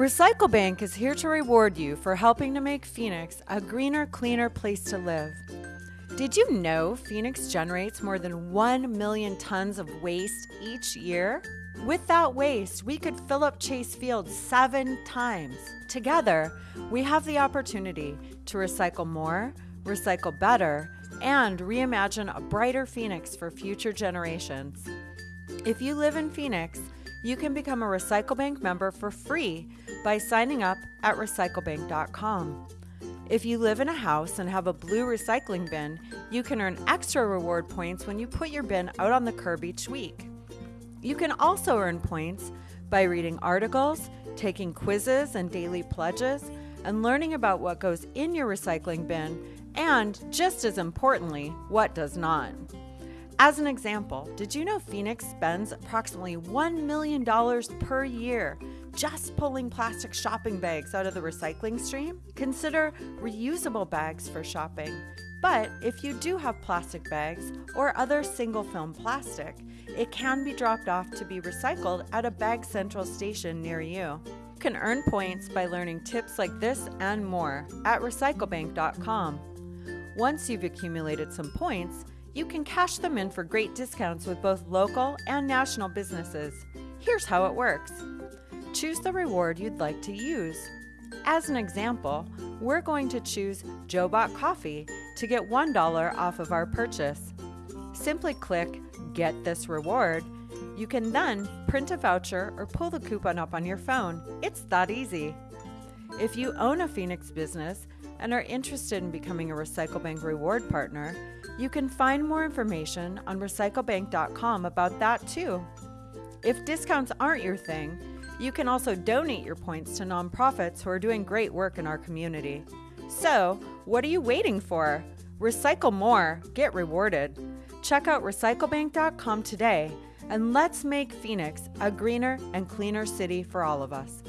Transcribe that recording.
Recycle Bank is here to reward you for helping to make Phoenix a greener, cleaner place to live. Did you know Phoenix generates more than 1 million tons of waste each year? With that waste, we could fill up Chase Field seven times. Together, we have the opportunity to recycle more, recycle better, and reimagine a brighter Phoenix for future generations. If you live in Phoenix, you can become a RecycleBank member for free by signing up at recyclebank.com. If you live in a house and have a blue recycling bin, you can earn extra reward points when you put your bin out on the curb each week. You can also earn points by reading articles, taking quizzes and daily pledges, and learning about what goes in your recycling bin, and just as importantly, what does not. As an example, did you know Phoenix spends approximately $1 million per year just pulling plastic shopping bags out of the recycling stream? Consider reusable bags for shopping. But if you do have plastic bags or other single film plastic, it can be dropped off to be recycled at a Bag Central station near you. You can earn points by learning tips like this and more at recyclebank.com. Once you've accumulated some points, you can cash them in for great discounts with both local and national businesses. Here's how it works choose the reward you'd like to use. As an example, we're going to choose Jobot Coffee to get $1 off of our purchase. Simply click Get This Reward. You can then print a voucher or pull the coupon up on your phone. It's that easy. If you own a Phoenix business and are interested in becoming a Recycle Bank reward partner, you can find more information on recyclebank.com about that too. If discounts aren't your thing, you can also donate your points to nonprofits who are doing great work in our community. So, what are you waiting for? Recycle more, get rewarded. Check out recyclebank.com today and let's make Phoenix a greener and cleaner city for all of us.